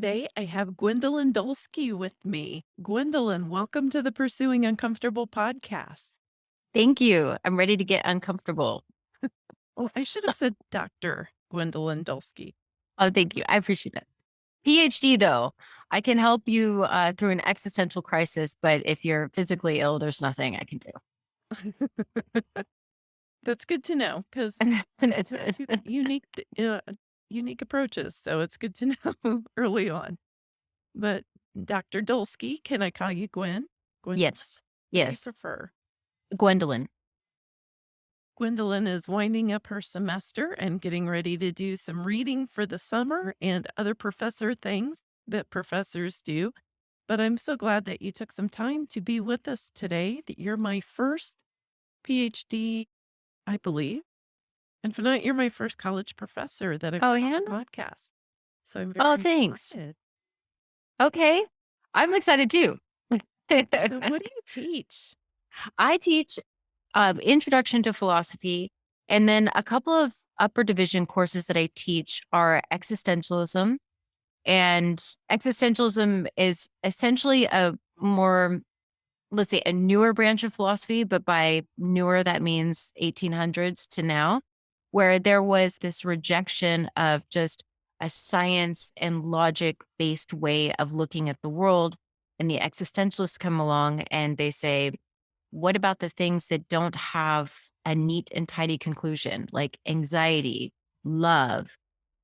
today I have Gwendolyn Dolske with me. Gwendolyn, welcome to the Pursuing Uncomfortable podcast. Thank you. I'm ready to get uncomfortable. Well, I should have said Dr. Gwendolyn Dolske. Oh, thank you. I appreciate that. PhD, though, I can help you uh, through an existential crisis, but if you're physically ill, there's nothing I can do. That's good to know because unique, uh, unique approaches. So it's good to know early on. But Dr. Dolske, can I call you Gwen? Gwen, yes. do Yes. prefer? Gwendolyn. Gwendolyn is winding up her semester and getting ready to do some reading for the summer and other professor things that professors do. But I'm so glad that you took some time to be with us today. That you're my first PhD, I believe. And for not, you're my first college professor that I've Oh, had on the podcast. So I'm very Oh, thanks. excited. Okay. I'm excited too. So what do you teach? I teach um, Introduction to Philosophy, and then a couple of upper division courses that I teach are existentialism. And existentialism is essentially a more, let's say, a newer branch of philosophy, but by newer, that means 1800s to now, where there was this rejection of just a science and logic based way of looking at the world. And the existentialists come along and they say, what about the things that don't have a neat and tidy conclusion, like anxiety, love,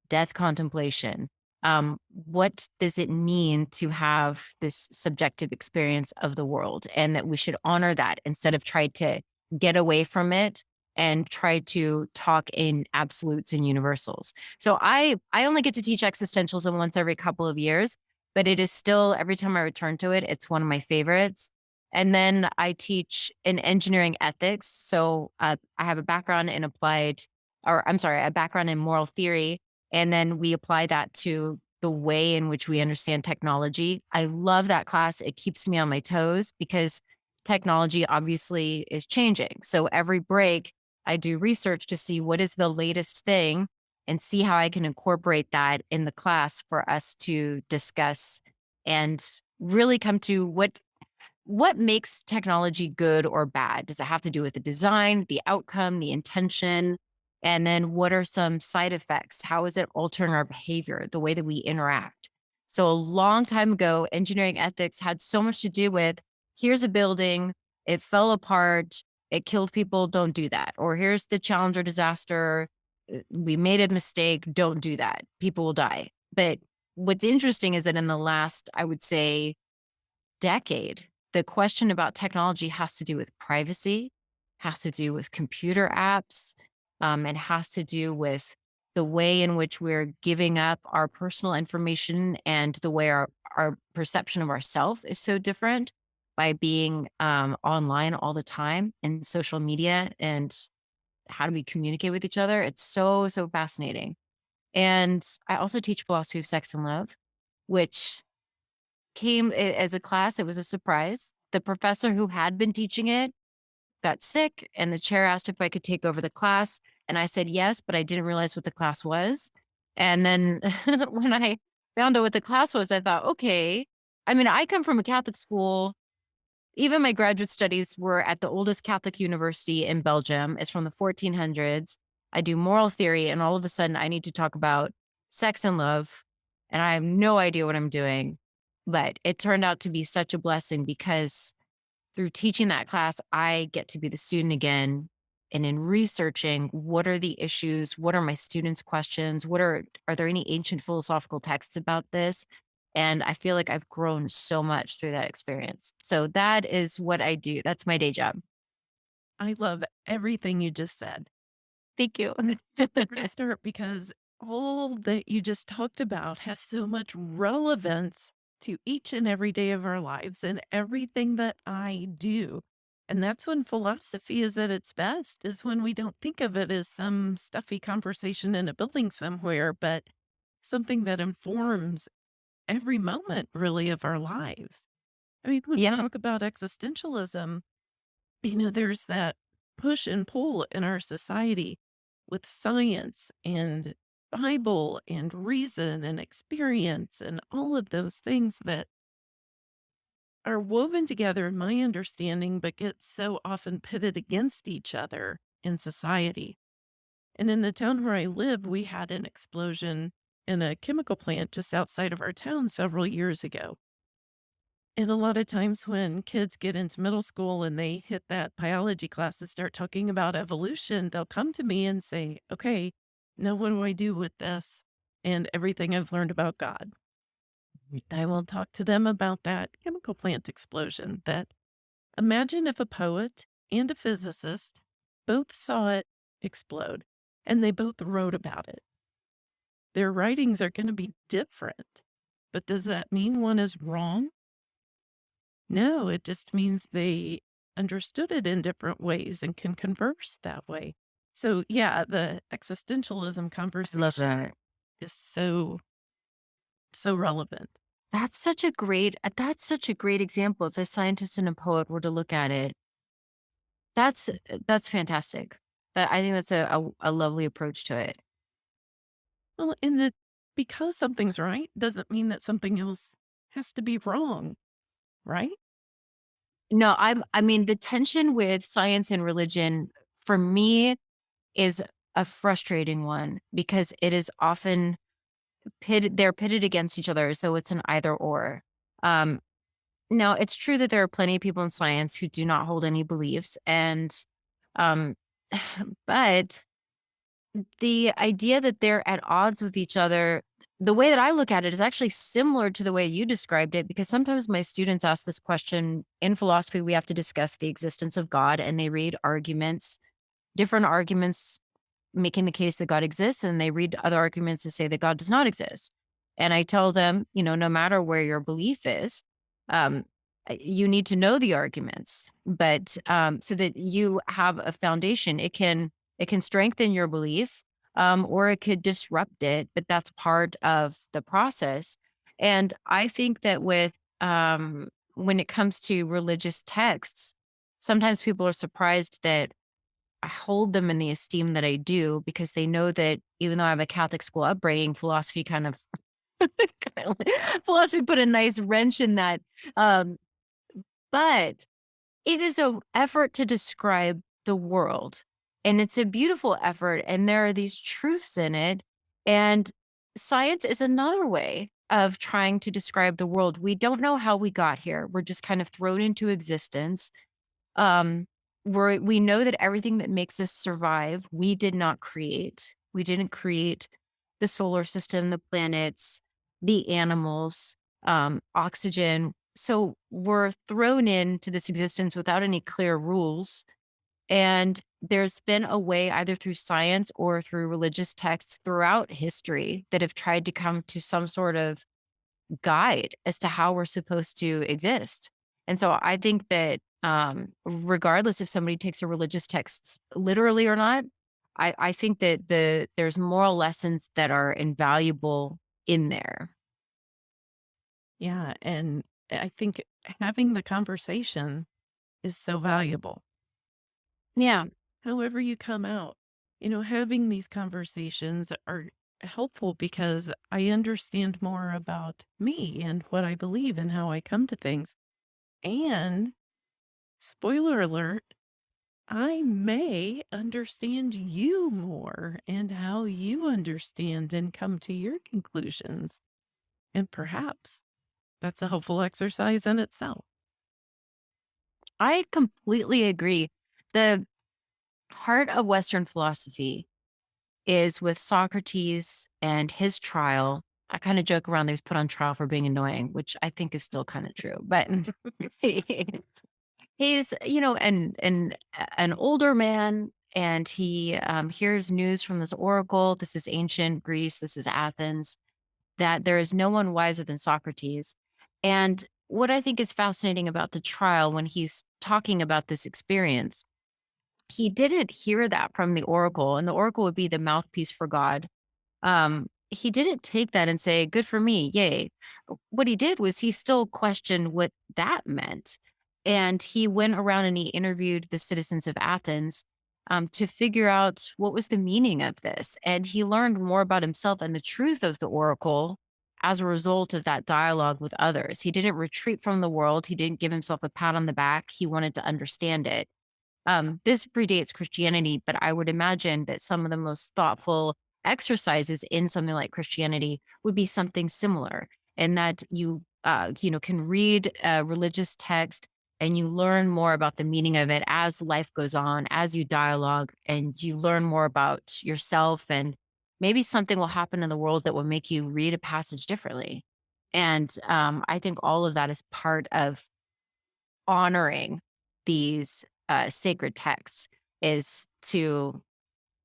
death contemplation? Um, what does it mean to have this subjective experience of the world? And that we should honor that instead of try to get away from it and try to talk in absolutes and universals. So I I only get to teach existentialism once every couple of years, but it is still every time I return to it, it's one of my favorites. And then I teach in engineering ethics. So uh, I have a background in applied, or I'm sorry, a background in moral theory. And then we apply that to the way in which we understand technology. I love that class. It keeps me on my toes because technology obviously is changing. So every break, I do research to see what is the latest thing and see how I can incorporate that in the class for us to discuss and really come to what what makes technology good or bad? Does it have to do with the design, the outcome, the intention? And then what are some side effects? How is it altering our behavior, the way that we interact? So, a long time ago, engineering ethics had so much to do with here's a building, it fell apart, it killed people, don't do that. Or here's the Challenger disaster, uh, we made a mistake, don't do that. People will die. But what's interesting is that in the last, I would say, decade, the question about technology has to do with privacy, has to do with computer apps, um, and has to do with the way in which we're giving up our personal information and the way our, our perception of ourself is so different by being um, online all the time and social media and how do we communicate with each other. It's so, so fascinating. And I also teach philosophy of sex and love, which came as a class. It was a surprise. The professor who had been teaching it got sick, and the chair asked if I could take over the class. And I said yes, but I didn't realize what the class was. And then when I found out what the class was, I thought, okay. I mean, I come from a Catholic school. Even my graduate studies were at the oldest Catholic university in Belgium. It's from the 1400s. I do moral theory, and all of a sudden, I need to talk about sex and love. And I have no idea what I'm doing. But it turned out to be such a blessing because through teaching that class, I get to be the student again. And in researching what are the issues, what are my students' questions, what are are there any ancient philosophical texts about this? And I feel like I've grown so much through that experience. So that is what I do. That's my day job. I love everything you just said. Thank you. We're going to start because all that you just talked about has so much relevance to each and every day of our lives and everything that I do. And that's when philosophy is at its best, is when we don't think of it as some stuffy conversation in a building somewhere, but something that informs every moment really of our lives. I mean, when we talk about existentialism, you know, there's that push and pull in our society with science and Bible and reason and experience and all of those things that are woven together in my understanding, but get so often pitted against each other in society. And in the town where I live, we had an explosion in a chemical plant just outside of our town several years ago. And a lot of times when kids get into middle school and they hit that biology class and start talking about evolution, they'll come to me and say, okay, now what do I do with this and everything I've learned about God? Mm-hmm. I will talk to them about that chemical plant explosion that imagine if a poet and a physicist both saw it explode and they both wrote about it. Their writings are going to be different. But does that mean one is wrong? No, it just means they understood it in different ways and can converse that way. So, yeah, the existentialism I love conversation that. is so, so relevant. That's such a great uh, that's such a great example. If a scientist and a poet were to look at it, that's uh, that's fantastic. That I think that's a a, a lovely approach to it. Well, and that because something's right doesn't mean that something else has to be wrong, right? No, I'm I mean the tension with science and religion for me is a frustrating one because it is often pitted they're pitted against each other, so it's an either or. Um, now it's true that there are plenty of people in science who do not hold any beliefs and um but the idea that they're at odds with each other, the way that I look at it is actually similar to the way you described it, because sometimes my students ask this question in philosophy, we have to discuss the existence of God and they read arguments, different arguments making the case that God exists, and they read other arguments to say that God does not exist. And I tell them, you know, no matter where your belief is, um, uh, you need to know the arguments, but um, so that you have a foundation. It can it can strengthen your belief, um, or it could disrupt it, but that's part of the process. And I think that with um, when it comes to religious texts, sometimes people are surprised that I hold them in the esteem that I do because they know that even though I have a Catholic school upbringing, philosophy kind of philosophy put a nice wrench in that. Um, but it is a effort to describe the world, and it's a beautiful effort, and there are these truths in it, and science is another way of trying to describe the world. We don't know how we got here. We're just kind of thrown into existence. Um, we're we know that everything that makes us survive, we did not create. We didn't create the solar system, the planets, the animals, um, oxygen. So we're thrown into this existence without any clear rules. And there's been a way, either through science or through religious texts throughout history, that have tried to come to some sort of guide as to how we're supposed to exist. And so I think that um, regardless if somebody takes a religious text literally or not, I, I think that the there's moral lessons that are invaluable in there. Yeah. And I think having the conversation is so valuable. Yeah. However, you come out, you know, having these conversations are helpful because I understand more about me and what I believe and how I come to things. And spoiler alert, I may understand you more and how you understand and come to your conclusions. And perhaps that's a helpful exercise in itself. I completely agree. The heart of Western philosophy is with Socrates and his trial. I kind of joke around that he was put on trial for being annoying, which I think is still kind of true. But he's, you know, and and an older man, and he um, hears news from this oracle. This is ancient Greece. This is Athens. That there is no one wiser than Socrates. And what I think is fascinating about the trial when he's talking about this experience he didn't hear that from the oracle, and the oracle would be the mouthpiece for God. Um, he didn't take that and say, "Good for me, yay." What he did was he still questioned what that meant, and he went around and he interviewed the citizens of Athens, um, to figure out what was the meaning of this. And he learned more about himself and the truth of the oracle as a result of that dialogue with others. He didn't retreat from the world. He didn't give himself a pat on the back. He wanted to understand it. Um, this predates Christianity, but I would imagine that some of the most thoughtful exercises in something like Christianity would be something similar, and that you, uh, you know, can read a religious text and you learn more about the meaning of it as life goes on, as you dialogue, and you learn more about yourself, and maybe something will happen in the world that will make you read a passage differently. And um, I think all of that is part of honoring these uh, sacred texts is to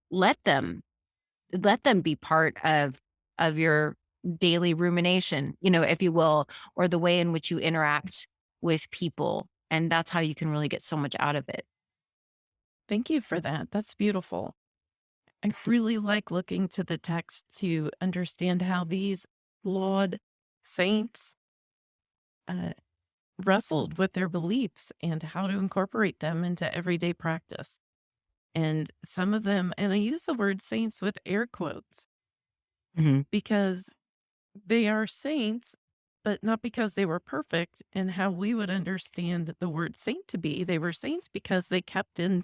let them let them be part of of your daily rumination, you know, if you will, or the way in which you interact with people. And that's how you can really get so much out of it. Thank you for that. That's beautiful. I really like looking to the text to understand how these flawed saints uh, wrestled with their beliefs and how to incorporate them into everyday practice. And some of them, and I use the word saints with air quotes Mhm. because they are saints, but not because they were perfect and how we would understand the word saint to be. They were saints because they kept in,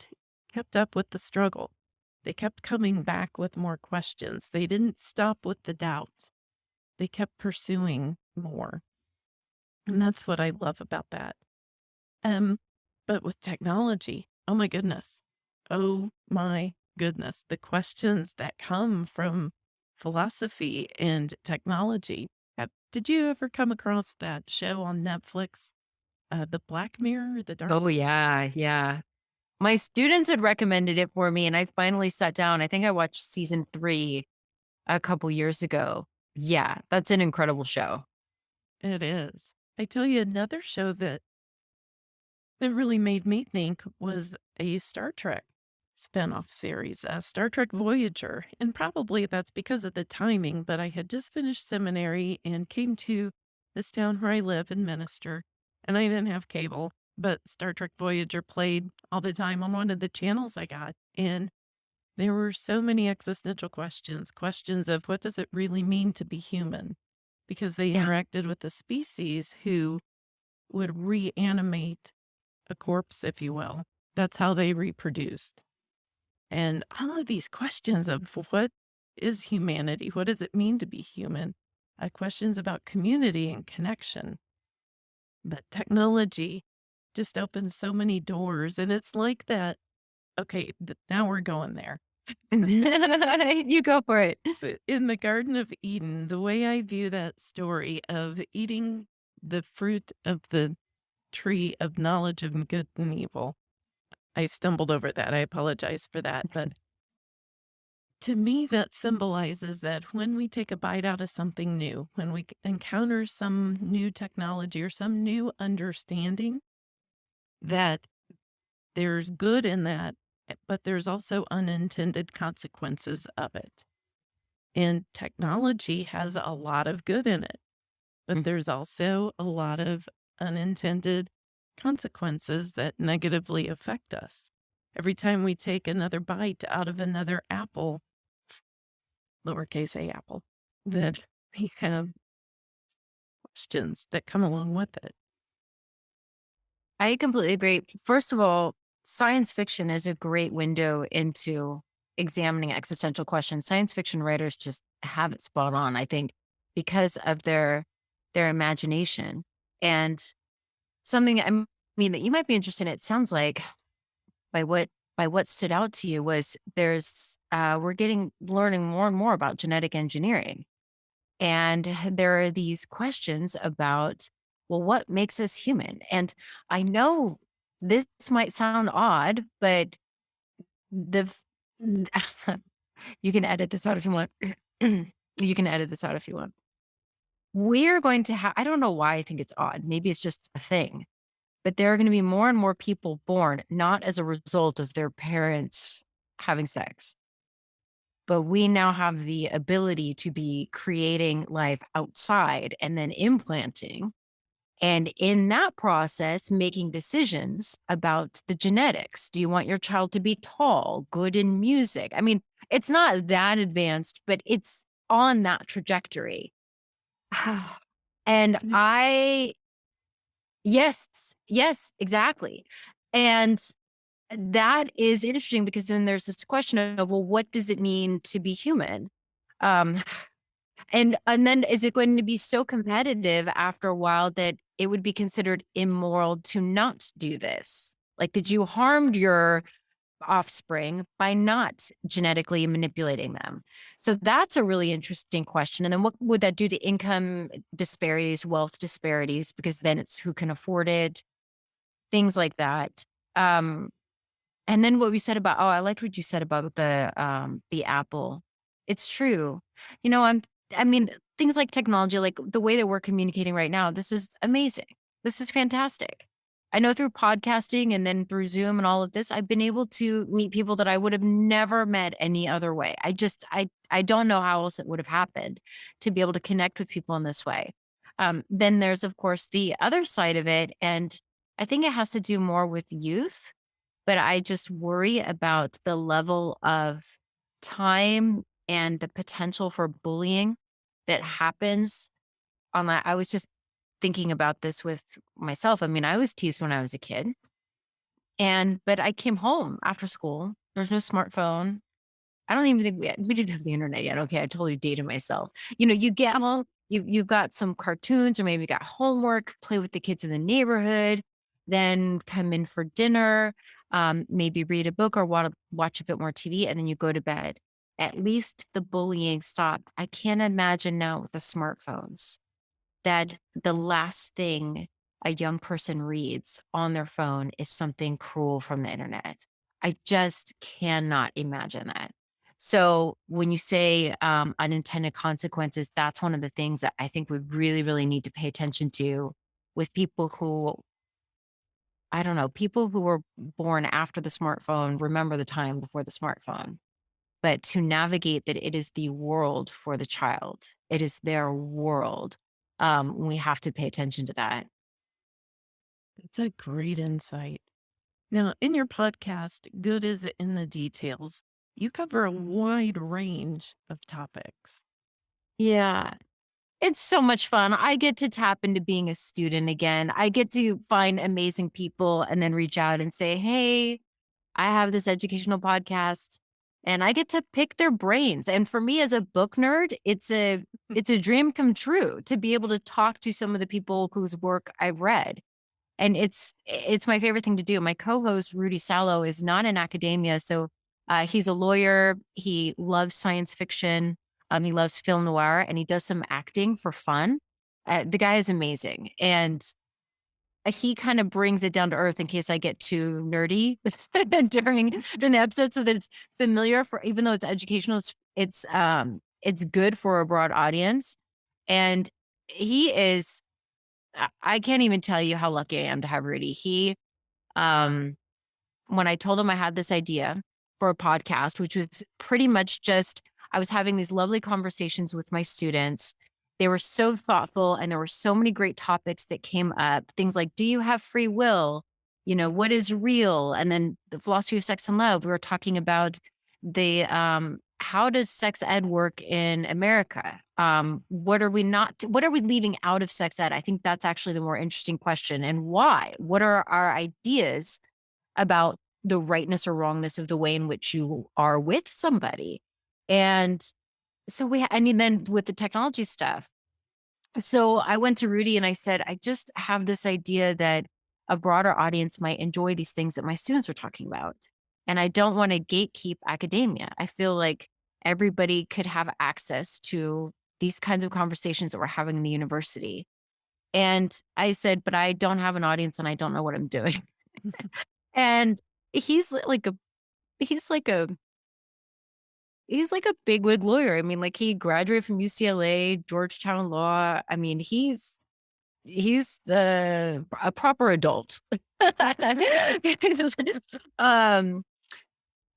kept up with the struggle. They kept coming back with more questions. They didn't stop with the doubts. They kept pursuing more. And that's what I love about that. Um, but with technology, oh my goodness. Oh my goodness. The questions that come from philosophy and technology. Have, did you ever come across that show on Netflix, uh, The Black Mirror, The Dark? Oh yeah, yeah. My students had recommended it for me, and I finally sat down. I think I watched season three a couple years ago. Yeah, that's an incredible show. It is. I tell you another show that that really made me think was a Star Trek spinoff series, uh, Star Trek Voyager. And probably that's because of the timing, but I had just finished seminary and came to this town where I live in Minister, and I didn't have cable, but Star Trek Voyager played all the time on one of the channels I got. And there were so many existential questions, questions of what does it really mean to be human? Because they Yeah. interacted with a species who would reanimate a corpse, if you will. That's how they reproduced. And all of these questions of what is humanity? What does it mean to be human? Uh, questions about community and connection. But technology just opens so many doors. And it's like that. Okay, now we're going there. you go for it. In the Garden of Eden, the way I view that story of eating the fruit of the tree of knowledge of good and evil. I stumbled over that. I apologize for that. But to me, that symbolizes that when we take a bite out of something new, when we encounter some new technology or some new understanding, that there's good in that, but there's also unintended consequences of it. And technology has a lot of good in it, but Mm. there's also a lot of unintended consequences that negatively affect us. Every time we take another bite out of another apple, lowercase a apple, that we have questions that come along with it. I completely agree. First of all, science fiction is a great window into examining existential questions. Science fiction writers just have it spot on, I think, because of their their imagination. And something I mean that you might be interested in, it sounds like by what by what stood out to you was there's uh we're getting learning more and more about genetic engineering. And there are these questions about, well, what makes us human? And I know this might sound odd, but the you can edit this out if you want. you can edit this out if you want. We're going to have, I don't know why I think it's odd. Maybe it's just a thing, but there are going to be more and more people born not as a result of their parents having sex, but we now have the ability to be creating life outside and then implanting. And in that process, making decisions about the genetics. Do you want your child to be tall, good in music? I mean, it's not that advanced, but it's on that trajectory. and I Yes, yes, exactly. And that is interesting because then there's this question of, well, what does it mean to be human? Um, and and then is it going to be so competitive after a while that it would be considered immoral to not do this? Like, did you harmed your offspring by not genetically manipulating them? So that's a really interesting question. And then what would that do to income disparities, wealth disparities? Because then it's who can afford it, things like that. Um, and then what we said about, oh, I liked what you said about the um the Apple. It's true. You know, I'm I mean, things like technology, like the way that we're communicating right now, this is amazing. This is fantastic. I know through podcasting and then through Zoom and all of this, I've been able to meet people that I would have never met any other way. I just I I don't know how else it would have happened to be able to connect with people in this way. Um, then there's of course the other side of it, and I think it has to do more with youth but I just worry about the level of time and the potential for bullying that happens on that. I was just thinking about this with myself. I mean, I was teased when I was a kid. And but I came home after school. There's no smartphone. I don't even think we had, we didn't have the internet yet. Okay, I totally dated myself. You know, you get home, you you've got some cartoons or maybe you got homework, play with the kids in the neighborhood, then come in for dinner, um, maybe read a book or watch watch a bit more TV, and then you go to bed. At least the bullying stopped. I can't imagine now with the smartphones that the last thing a young person reads on their phone is something cruel from the internet. I just cannot imagine that. So when you say um, unintended consequences, that's one of the things that I think we really, really need to pay attention to with people who, I don't know, people who were born after the smartphone remember the time before the smartphone. But to navigate that it is the world for the child, it is their world. Um, we have to pay attention to that. It's a great insight. Now, in your podcast, Good is in the Details, you cover a wide range of topics. Yeah. It's so much fun. I get to tap into being a student again. I get to find amazing people and then reach out and say, "Hey, I have this educational podcast," and I get to pick their brains. And for me as a book nerd, it's a it's a dream come true to be able to talk to some of the people whose work I've read. And it's it's my favorite thing to do. My co-host, Rudy Salo, is not in academia, so, uh, he's a lawyer, he loves science fiction, um, he loves film noir, and he does some acting for fun. Uh, the guy is amazing, and uh, he kinda brings it down to earth in case I get too nerdy during during the episode so that it's familiar for even though it's educational, it's it's, um, it's good for a broad audience, and he is I I can't even tell you how lucky I am to have Rudy. He, um, when I told him I had this idea for a podcast, which was pretty much just I was having these lovely conversations with my students. They were so thoughtful and there were so many great topics that came up. Things like, do you have free will? You know, what is real? And then the philosophy of sex and love. We were talking about the um how does sex ed work in America? Um, what are we not what are we leaving out of sex ed? I think that's actually the more interesting question. And why? What are our ideas about the rightness or wrongness of the way in which you are with somebody? And so we I mean, then with the technology stuff. So I went to Rudy and I said, I just have this idea that a broader audience might enjoy these things that my students are talking about. And I don't want to gatekeep academia. I feel like everybody could have access to these kinds of conversations that we're having in the university. And I said, but I don't have an audience and I don't know what I'm doing. And he's like a he's like a he's like a bigwig lawyer. I mean, like he graduated from UCLA, Georgetown Law. I mean, he's he's the a proper adult. um,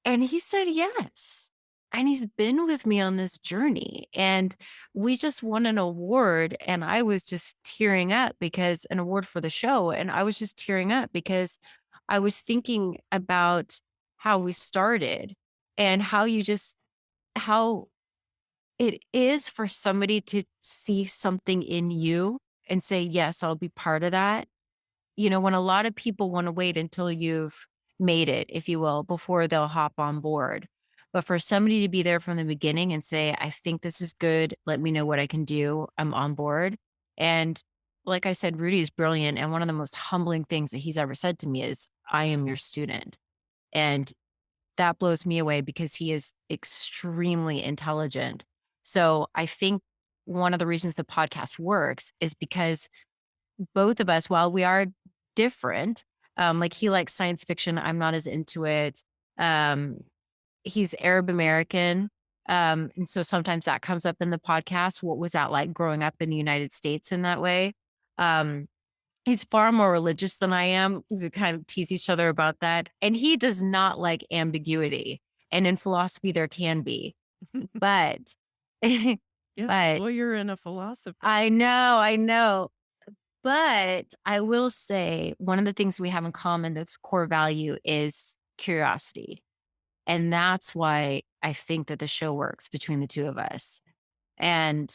and he said yes. and he's been with me on this journey. And we just won an award. And I was just tearing up because an award for the show. And I was just tearing up because I was thinking about how we started and how you just, how it is for somebody to see something in you and say, yes, I'll be part of that you know, when a lot of people wanna wait until you've made it, if you will, before they'll hop on board. But for somebody to be there from the beginning and say, "I think this is good. Let me know what I can do. I'm on board." And like I said, Rudy is brilliant, and one of the most humbling things that he's ever said to me is, "I am your student." And that blows me away because he is extremely intelligent. So I think one of the reasons the podcast works is because both of us, while we are different, um, like he likes science fiction, I'm not as into it. Um, he's Arab American. Um, and so sometimes that comes up in the podcast. What was that like growing up in the United States in that way? Um, he's far more religious than I am. We kind of tease each other about that. And he does not like ambiguity. And in philosophy, there can be. But, Yeah, but lawyer and a philosopher. I know, I know. But I will say one of the things we have in common that's core value is curiosity. And that's why I think that the show works between the two of us. And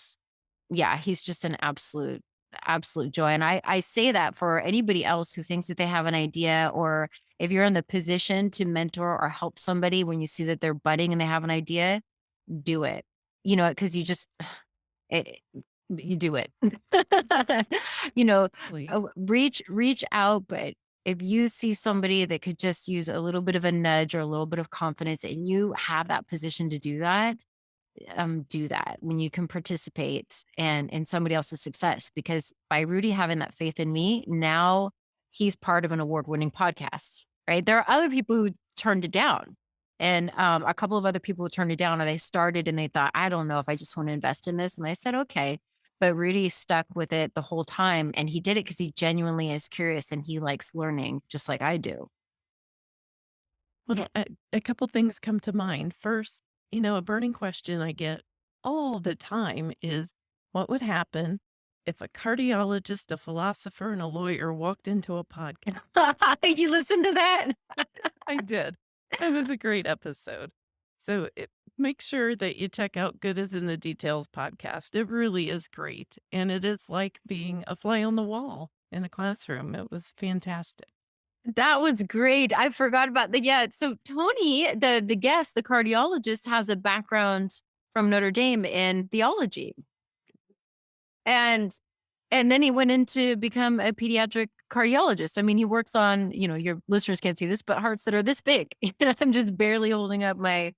yeah, he's just an absolute, absolute joy. And I, I say that for anybody else who thinks that they have an idea, or if you're in the position to mentor or help somebody when you see that they're budding and they have an idea, do it. You know, because you just, it, you do it. You know, uh, reach reach out, but if you see somebody that could just use a little bit of a nudge or a little bit of confidence and you have that position to do that, um, do that when you can participate and in somebody else's success. Because by Rudy having that faith in me, now he's part of an award-winning podcast, right? There are other people who turned it down. And um, a couple of other people who turned it down and they started and they thought, I don't know if I just want to invest in this. And I said, okay. But Rudy stuck with it the whole time, and he did it because he genuinely is curious and he likes learning just like I do. Well, a, a couple things come to mind. First, you know, a burning question I get all the time is what would happen if a cardiologist, a philosopher, and a lawyer walked into a podcast? You listen to that? I did. It was a great episode. So it, make sure that you check out Good is in the Details podcast. It really is great. And it is like being a fly on the wall in a classroom. It was fantastic. That was great. I forgot about the yeah, so Tony, the the guest, the cardiologist, has a background from Notre Dame in theology. And and then he went in to become a pediatric cardiologist. I mean, he works on, you know, your listeners can't see this, but hearts that are this big. I'm just barely holding up my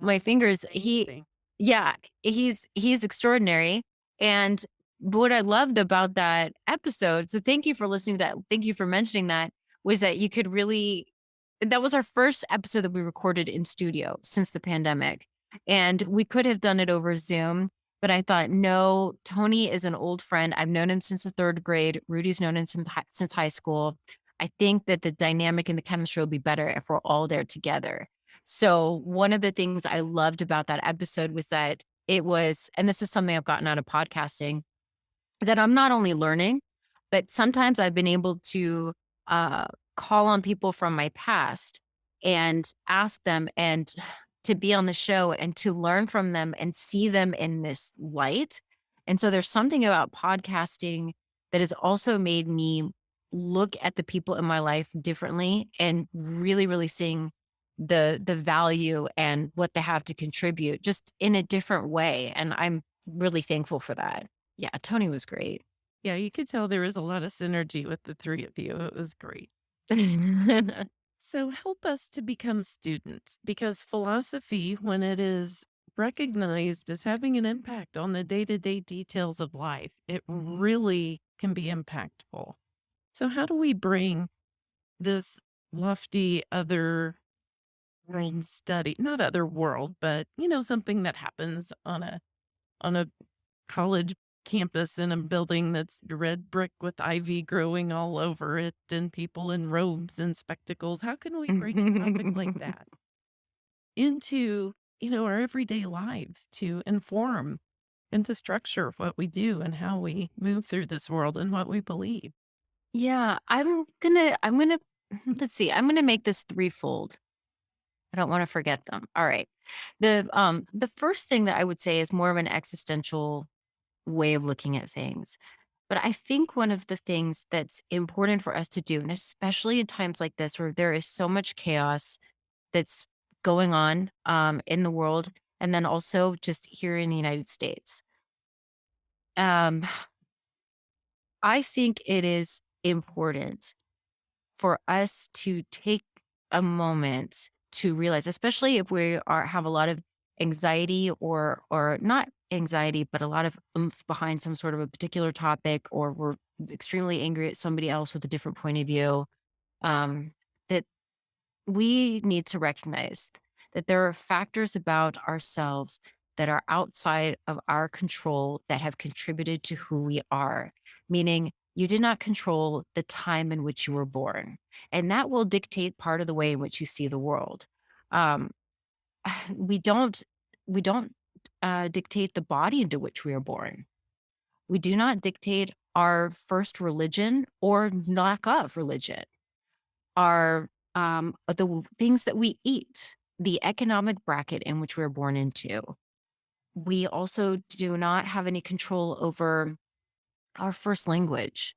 oh, my fingers. He yeah, he's he's extraordinary. And what I loved about that episode, so thank you for listening to that. Thank you for mentioning that, was that you could really that was our first episode that we recorded in studio since the pandemic. And we could have done it over Zoom, but I thought, no, Tony is an old friend. I've known him since the third grade. Rudy's known him since high school. I think that the dynamic and the chemistry will be better if we're all there together. So, one of the things I loved about that episode was that it was, and this is something I've gotten out of podcasting, that I'm not only learning, but sometimes I've been able to uh, call on people from my past and ask them and to be on the show and to learn from them and see them in this light. And so there's something about podcasting that has also made me look at the people in my life differently and really, really seeing the the value and what they have to contribute just in a different way. And I'm really thankful for that. Yeah, Tony was great. Yeah, you could tell there was a lot of synergy with the three of you. It was great. So help us to become students because philosophy, when it is recognized as having an impact on the day to day details of life, it mm-hmm. really can be impactful. So, how do we bring this lofty other world study, not other world, but you know, something that happens on a on a college campus in a building that's red brick with ivy growing all over it and people in robes and spectacles. How can we bring a topic like that into you know, our everyday lives to inform and to structure what we do and how we move through this world and what we believe. Yeah, I'm gonna I'm gonna let's see, I'm gonna make this threefold. I don't wanna forget them. All right. The, um, the first thing that I would say is more of an existential way of looking at things. But I think one of the things that's important for us to do, and especially in times like this where there is so much chaos that's going on um, in the world, and then also just here in the United States. Um, I think it is important for us to take a moment to realize, especially if we are have a lot of anxiety or or not anxiety, but a lot of oomph behind some sort of a particular topic, or we're extremely angry at somebody else with a different point of view, um, that we need to recognize that there are factors about ourselves that are outside of our control that have contributed to who we are, meaning you did not control the time in which you were born. And that will dictate part of the way in which you see the world. Um, we don't we don't uh, dictate the body into which we are born. We do not dictate our first religion or lack of religion are um, the things that we eat, the economic bracket in which we're born into. We also do not have any control over our first language,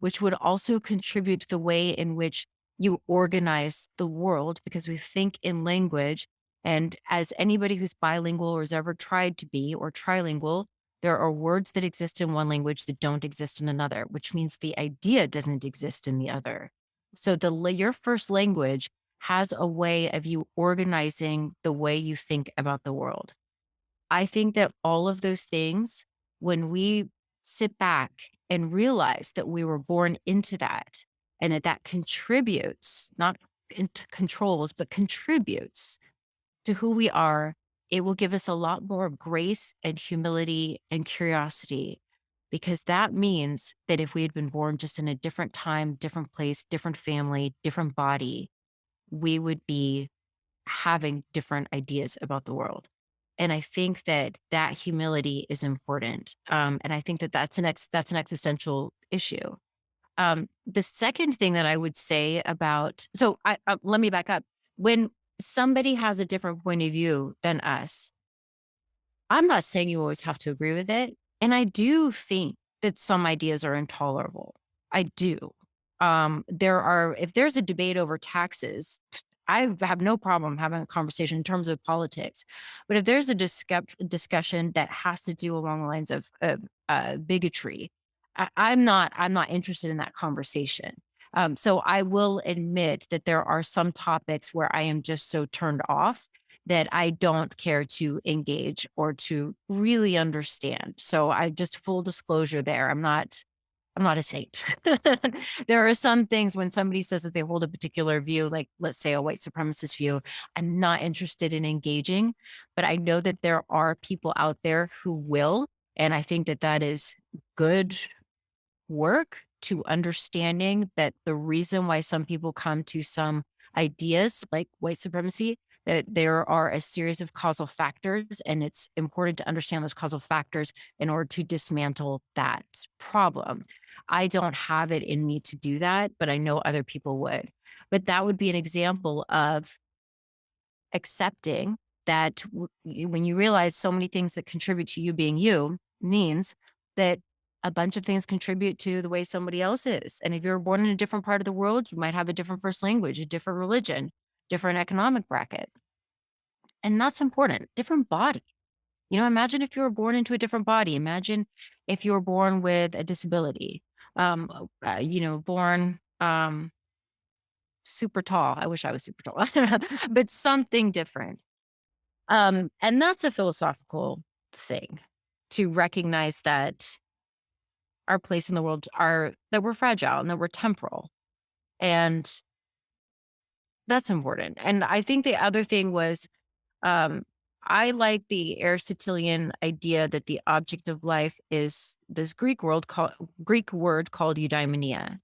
which would also contribute to the way in which you organize the world because we think in language. And as anybody who's bilingual or has ever tried to be or trilingual, there are words that exist in one language that don't exist in another, which means the idea doesn't exist in the other. So the your first language has a way of you organizing the way you think about the world. I think that all of those things, when we sit back and realize that we were born into that and that that contributes, not controls, but contributes to who we are, it will give us a lot more grace and humility and curiosity because that means that if we had been born just in a different time, different place, different family, different body, we would be having different ideas about the world. And I think that that humility is important. Um, and I think that that's an ex- that's an existential issue. Um, the second thing that I would say about so I uh, let me back up. When somebody has a different point of view than us, I'm not saying you always have to agree with it. And I do think that some ideas are intolerable. I do. Um, there are, if there's a debate over taxes, I have no problem having a conversation in terms of politics. But if there's a discuss- discussion that has to do along the lines of, of uh, bigotry, I, I'm not, I'm not interested in that conversation. Um, so I will admit that there are some topics where I am just so turned off that I don't care to engage or to really understand. So I just full disclosure there. I'm not I'm not a saint. there are some things when somebody says that they hold a particular view, like let's say a white supremacist view, I'm not interested in engaging, but I know that there are people out there who will. And I think that that is good work to understanding that the reason why some people come to some ideas like white supremacy that there are a series of causal factors and it's important to understand those causal factors in order to dismantle that problem. I don't have it in me to do that, but I know other people would. But that would be an example of accepting that when you realize so many things that contribute to you being you means that a bunch of things contribute to the way somebody else is. And if you're born in a different part of the world, you might have a different first language, a different religion, different economic bracket. And that's important. Different body. You know, imagine if you were born into a different body. Imagine if you were born with a disability. Um, uh, you know, born um super tall. I wish I was super tall, but something different. Um, and that's a philosophical thing to recognize that our place in the world are that we're fragile and that we're temporal. And that's important. And I think the other thing was um I like the Aristotelian idea that the object of life is this Greek world called Greek word called eudaimonia.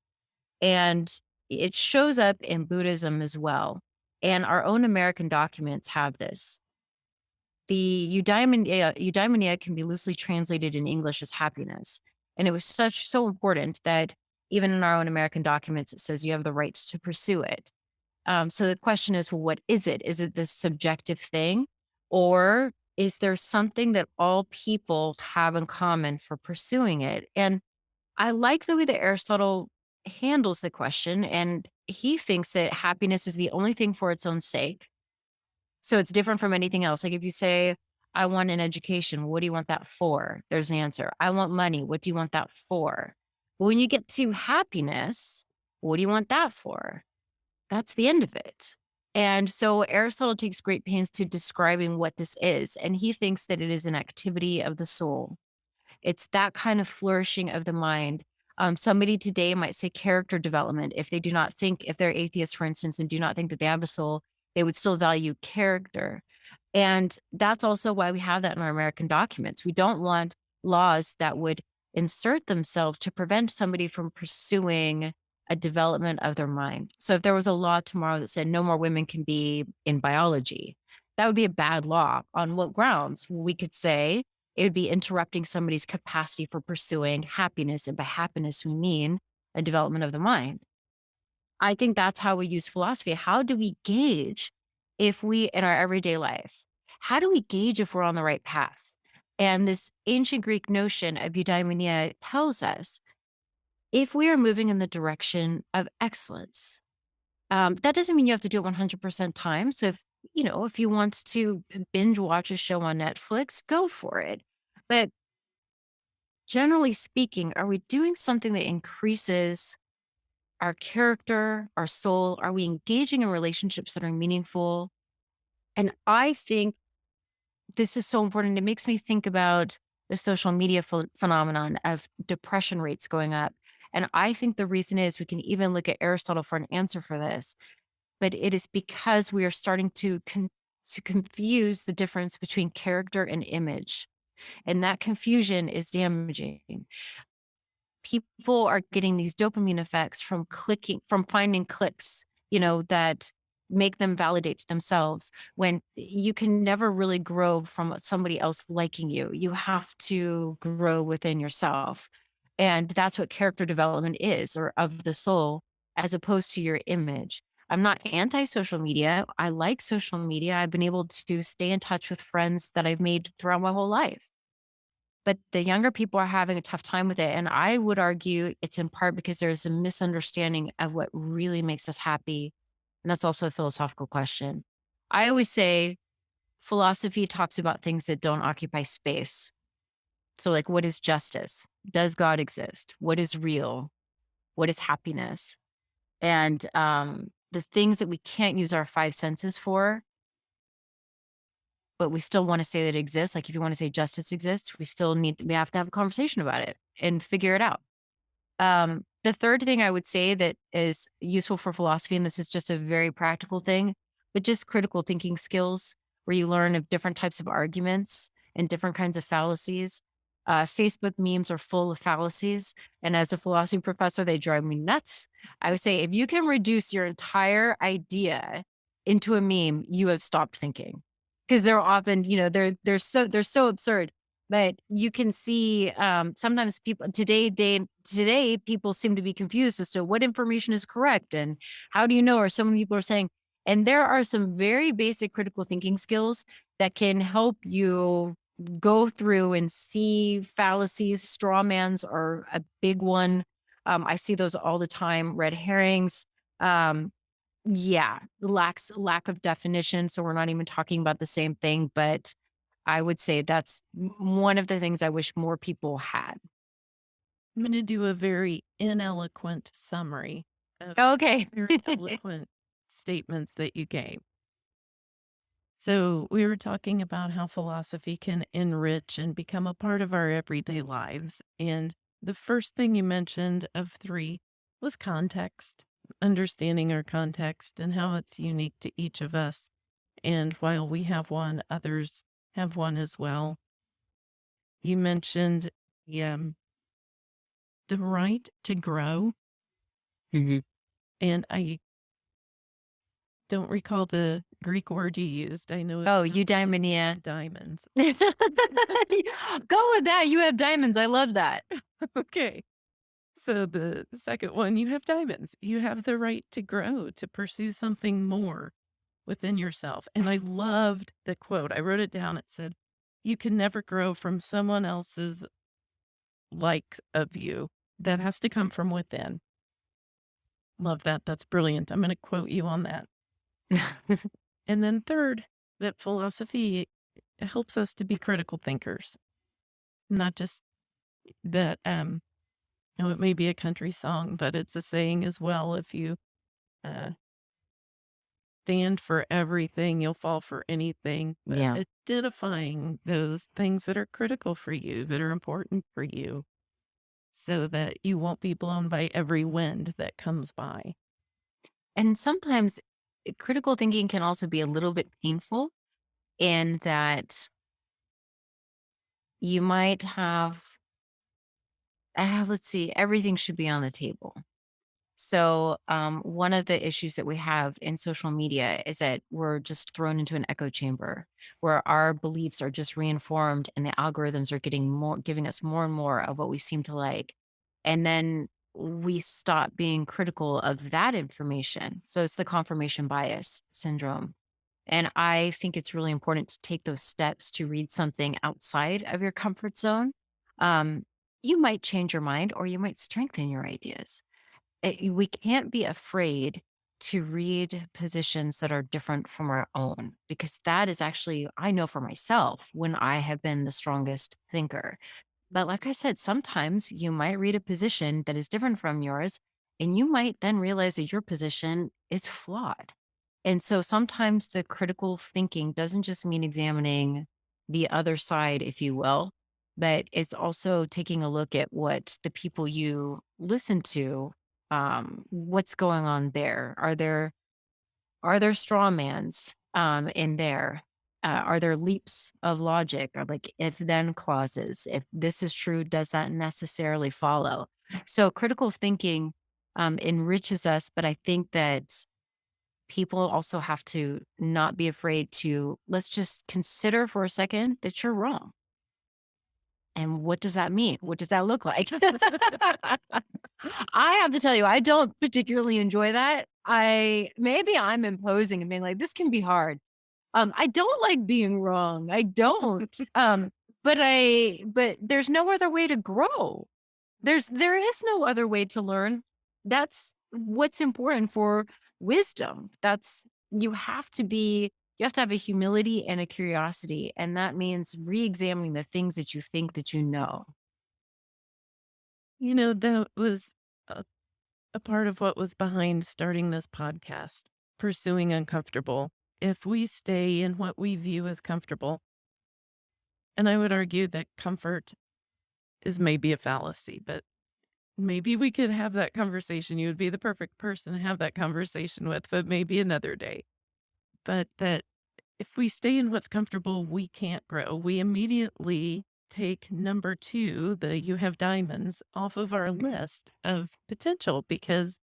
And it shows up in Buddhism as well. And our own American documents have this. The eudaimonia eudaimonia can be loosely translated in English as happiness, and it was such so important that even in our own American documents, it says you have the rights to pursue it. Um, so the question is, well, what is it? Is it this subjective thing? Or is there something that all people have in common for pursuing it? And I like the way that Aristotle handles the question. And he thinks that happiness is the only thing for its own sake. So it's different from anything else. Like if you say, I want an education, what do you want that for? There's an answer. I want money. What do you want that for? When you get to happiness, what do you want that for? That's the end of it. And so Aristotle takes great pains to describing what this is, and he thinks that it is an activity of the soul. It's that kind of flourishing of the mind. Um, somebody today might say character development. If they do not think, if they're atheists, for instance, and do not think that they have a soul, they would still value character. And that's also why we have that in our American documents. We don't want laws that would insert themselves to prevent somebody from pursuing a development of their mind. So if there was a law tomorrow that said no more women can be in biology, that would be a bad law. On what grounds? We could say it would be interrupting somebody's capacity for pursuing happiness. And by happiness, we mean a development of the mind. I think that's how we use philosophy. How do we gauge if we, in our everyday life, how do we gauge if we're on the right path? And this ancient Greek notion of eudaimonia tells us if we are moving in the direction of excellence, um, that doesn't mean you have to do it 100% time. So if, you know, if you want to binge watch a show on Netflix, go for it. But generally speaking, are we doing something that increases our character, our soul? Are we engaging in relationships that are meaningful? And I think this is so important. It makes me think about the social media ph- phenomenon of depression rates going up. And I think the reason is we can even look at Aristotle for an answer for this, but it is because we are starting to con- to confuse the difference between character and image. And that confusion is damaging. People are getting these dopamine effects from clicking, from finding clicks, you know, that make them validate themselves when you can never really grow from somebody else liking you. You have to grow within yourself. And that's what character development is, or of the soul, as opposed to your image. I'm not anti social media. I like social media. I've been able to stay in touch with friends that I've made throughout my whole life. But the younger people are having a tough time with it. And I would argue it's in part because there's a misunderstanding of what really makes us happy. And that's also a philosophical question. I always say philosophy talks about things that don't occupy space. So, like, what is justice? Does God exist? What is real? What is happiness? And um, the things that we can't use our five senses for, but we still want to say that it exists. Like, if you want to say justice exists, we still need, we have to have a conversation about it and figure it out. Um, the third thing I would say that is useful for philosophy, and this is just a very practical thing, but just critical thinking skills where you learn of different types of arguments and different kinds of fallacies uh, Facebook memes are full of fallacies. And as a philosophy professor, they drive me nuts. I would say if you can reduce your entire idea into a meme, you have stopped thinking. Because they're often, you know, they're they're so they're so absurd. But you can see um, sometimes people today, day today, people seem to be confused as to what information is correct and how do you know? Or so many people are saying, and there are some very basic critical thinking skills that can help you go through and see fallacies. Straw mans are a big one. Um, I see those all the time. Red herrings. Um, yeah, lacks lack of definition. So we're not even talking about the same thing. But I would say that's one of the things I wish more people had. I'm going to do a very ineloquent summary of Okay. very eloquent statements that you gave. So, we were talking about how philosophy can enrich and become a part of our everyday lives. And the first thing you mentioned of three was context, understanding our context and how it's unique to each of us. And while we have one, others have one as well. You mentioned the, um, the right to grow. Mhm. And I don't recall the Greek word you used. I know Oh, eudaimonia. diamonds. Go with that. You have diamonds. I love that. Okay. So the second one, you have diamonds. You have the right to grow, to pursue something more within yourself. And I loved the quote. I wrote it down. It said, You can never grow from someone else's like of you. That has to come from within. Love that. That's brilliant. I'm going to quote you on that. And then third, that philosophy helps us to be critical thinkers, not just that, um, you know, it may be a country song, but it's a saying as well. If you uh, stand for everything, you'll fall for anything. But yeah. identifying those things that are critical for you, that are important for you, so that you won't be blown by every wind that comes by. And sometimes eh, critical thinking can also be a little bit painful in that you might have, ah, let's see, everything should be on the table. So, um, one of the issues that we have in social media is that we're just thrown into an echo chamber where our beliefs are just reinformed and the algorithms are getting more, giving us more and more of what we seem to like. And then we stop being critical of that information. So, it's the confirmation bias syndrome. And I think it's really important to take those steps to read something outside of your comfort zone. Um, you might change your mind or you might strengthen your ideas eh, it, we can't be afraid to read positions that are different from our own because that is actually I know for myself when I have been the strongest thinker. But like I said, sometimes you might read a position that is different from yours and you might then realize that your position is flawed. And so sometimes the critical thinking doesn't just mean examining the other side, if you will, but it's also taking a look at what the people you listen to um, what's going on there? Are there are there straw mans um, in there? Uh, are there leaps of logic or like if then clauses? If this is true, does that necessarily follow? So critical thinking um, enriches us, but I think that people also have to not be afraid to let's just consider for a second that you're wrong. And what does that mean? What does that look like? I have to tell you, I don't particularly enjoy that. I maybe I'm imposing and being like, this can be hard. Um, I don't like being wrong. I don't. Um, but I but there's no other way to grow. There's there is no other way to learn. That's what's important for wisdom. That's you have to be you have to have a humility and a curiosity, and that means re-examining the things that you think that you know. You know, that was a, a part of what was behind starting this podcast, pursuing uncomfortable. If we stay in what we view as comfortable, and I would argue that comfort is maybe a fallacy, but maybe we could have that conversation. You would be the perfect person to have that conversation with, but maybe another day. But that if we stay in what's comfortable, we can't grow. We immediately take number two, the you have diamonds, off of our mm-hmm. list of potential because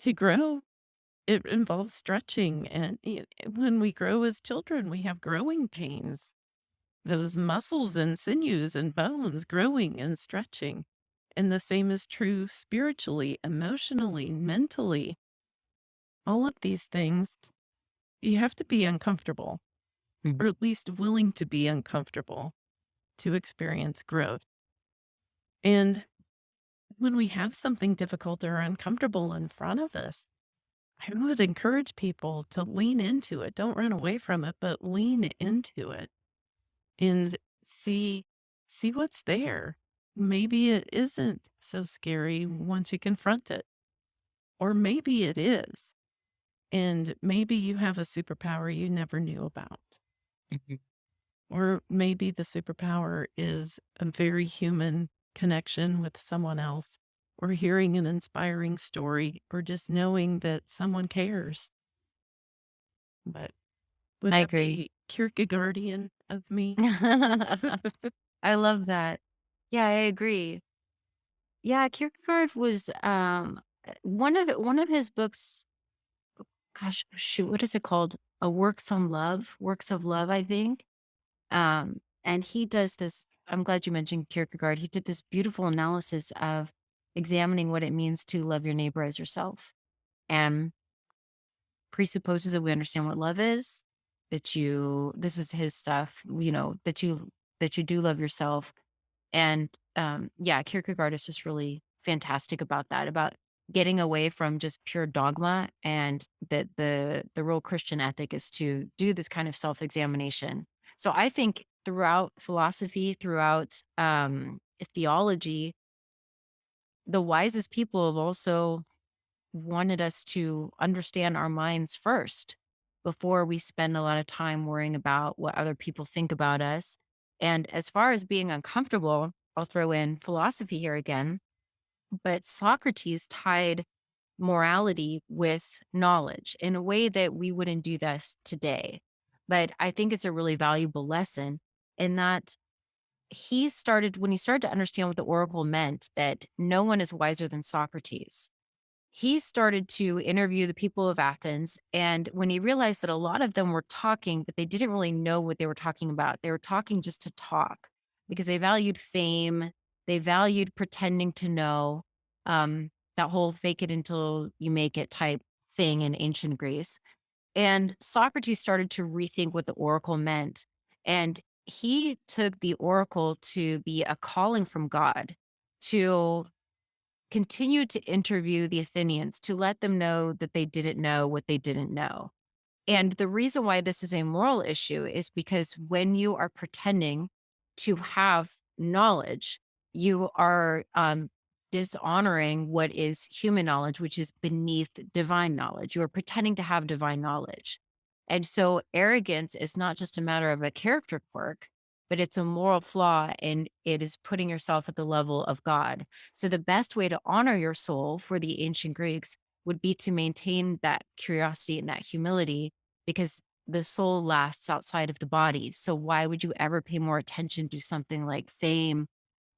to grow, it involves stretching. And y- when we grow as children, we have growing pains, those muscles and sinews and bones growing and stretching. And the same is true spiritually, emotionally, mentally. All of these things, you have to be uncomfortable, Mhm. or at least willing to be uncomfortable to experience growth. And when we have something difficult or uncomfortable in front of us, I would encourage people to lean into it. Don't run away from it, but lean into it and see see what's there. Maybe it isn't so scary once you confront it. Or maybe it is. And maybe you have a superpower you never knew about. Mhm. Or maybe the superpower is a very human connection with someone else, or hearing an inspiring story, or just knowing that someone cares. But would I that agree. Kierkegaardian of me? I love that. Yeah, I agree. Yeah, Kierkegaard was um uh, one of one of his books. Gosh, shoot, what is it called? a works on love, works of love, I think. Um, and he does this. I'm glad you mentioned Kierkegaard. He did this beautiful analysis of examining what it means to love your neighbor as yourself and presupposes that we understand what love is, that you, this is his stuff, you know, that you, that you do love yourself. And um, yeah, Kierkegaard is just really fantastic about that, about getting away from just pure dogma and that the the real Christian ethic is to do this kind of self-examination. So I think throughout philosophy, throughout um theology, the wisest people have also wanted us to understand our minds first before we spend a lot of time worrying about what other people think about us. And as far as being uncomfortable, I'll throw in philosophy here again, but Socrates tied morality with knowledge in a way that we wouldn't do this today. But I think it's a really valuable lesson in that he started, when he started to understand what the oracle meant, that no one is wiser than Socrates he started to interview the people of Athens. And when he realized that a lot of them were talking, but they didn't really know what they were talking about, they were talking just to talk because they valued fame, they valued pretending to know um, that whole fake it until you make it type thing in ancient Greece. And Socrates started to rethink what the oracle meant. And he took the oracle to be a calling from God to continue to interview the Athenians to let them know that they didn't know what they didn't know. And the reason why this is a moral issue is because when you are pretending to have knowledge, you are um, dishonoring what is human knowledge, which is beneath divine knowledge. You are pretending to have divine knowledge. And so arrogance is not just a matter of a character quirk, but it's a moral flaw and it is putting yourself at the level of God. So the best way to honor your soul for the ancient Greeks would be to maintain that curiosity and that humility because the soul lasts outside of the body. So why would you ever pay more attention to something like fame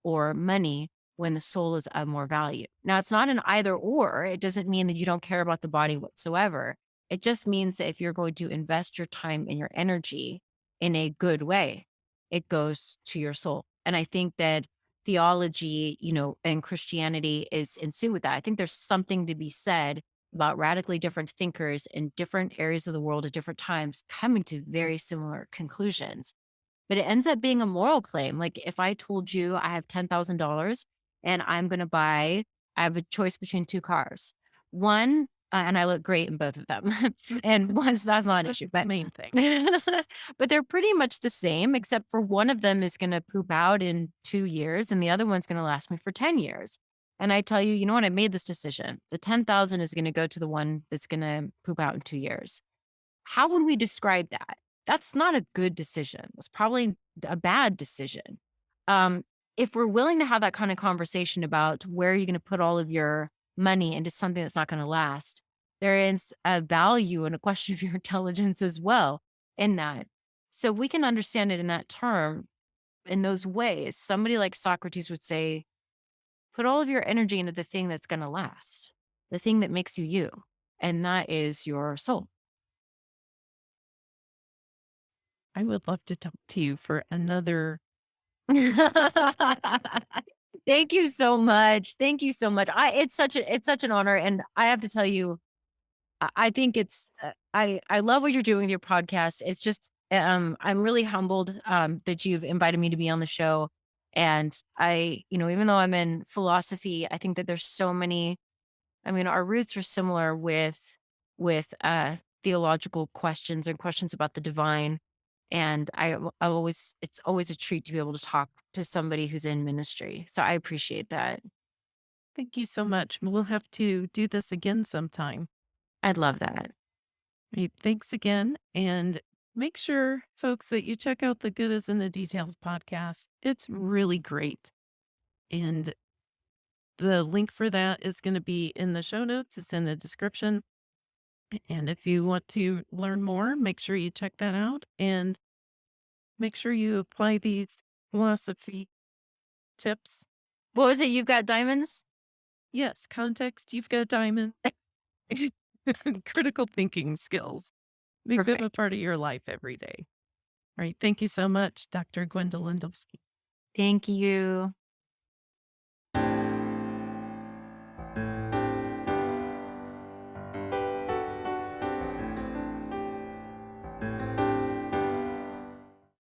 or money when the soul is of more value? Now, it's not an either or. It doesn't mean that you don't care about the body whatsoever. It just means that if you're going to invest your time and your energy in a good way, it goes to your soul. And I think that theology, you know, and Christianity is in sync with that. I think there's something to be said about radically different thinkers in different areas of the world at different times coming to very similar conclusions. But it ends up being a moral claim. Like if I told you I have $10,000 and I'm going to buy, I have a choice between two cars. One, uh, and I look great in both of them. and once that's not an issue, but main thing. but they're pretty much the same, except for one of them is going to poop out in two years and the other one's going to last me for 10 years. And I tell you, you know what? I made this decision. The 10,000 is going to go to the one that's going to poop out in two years. How would we describe that? That's not a good decision. It's probably a bad decision. Um, if we're willing to have that kind of conversation about where you're going to put all of your money into something that's not going to last, there is a value and a question of your intelligence as well in that. So we can understand it in that term, in those ways. Somebody like Socrates would say, put all of your energy into the thing that's going to last, the thing that makes you you, and that is your soul. I would love to talk to you for another Thank you so much. Thank you so much. I it's such a it's such an honor, and I have to tell you, I I think it's uh, I I love what you're doing with your podcast. It's just um I'm really humbled um that you've invited me to be on the show. And I, you know, even though I'm in philosophy, I think that there's so many, I mean, our roots are similar with with uh theological questions and questions about the divine. And I I always it's always a treat to be able to talk to somebody who's in ministry. So I appreciate that. Thank you so much. We'll have to do this again sometime. I'd love that. Thanks again. And make sure, folks, that you check out the Good is in the Details podcast. It's really great. And the link for that is going to be in the show notes, it's in the description. And if you want to learn more, make sure you check that out and make sure you apply these philosophy tips. What was it? You've got diamonds? Yes, context, you've got diamond. Critical thinking skills. Make them a part of your life every day. All right. Thank you so much, Dr. Gwendolyn Dolske. Thank you.